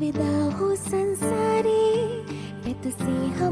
विदा हो संसारी मैं तुझसे हम